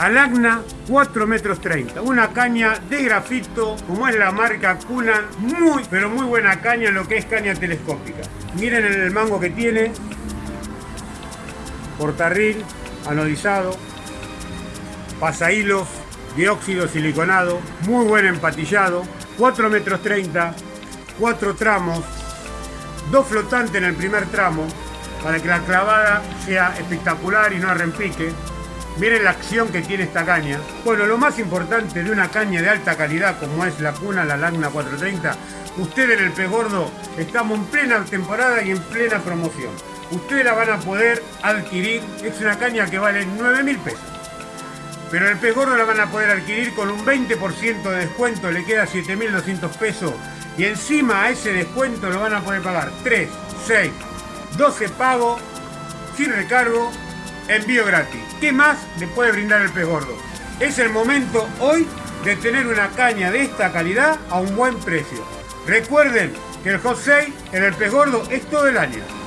Alagna 4 metros 30. Una caña de grafito, como es la marca Kunan. Muy, pero muy buena caña en lo que es caña telescópica. Miren el mango que tiene. Portarril, anodizado. Pasahilos, dióxido siliconado. Muy buen empatillado. 4 metros 30. 4 tramos. Dos flotantes en el primer tramo. Para que la clavada sea espectacular y no arrempique. Miren la acción que tiene esta caña. Bueno, lo más importante de una caña de alta calidad como es la cuna, la Lagna 430, ustedes en el pez gordo estamos en plena temporada y en plena promoción. Ustedes la van a poder adquirir, es una caña que vale 9 mil pesos. Pero el pez gordo la van a poder adquirir con un 20% de descuento, le queda 7.200 pesos. Y encima a ese descuento lo van a poder pagar 3, 6, 12 pagos sin recargo envío gratis. ¿Qué más le puede brindar el pez gordo? Es el momento hoy de tener una caña de esta calidad a un buen precio. Recuerden que el Hot en el pez gordo es todo el año.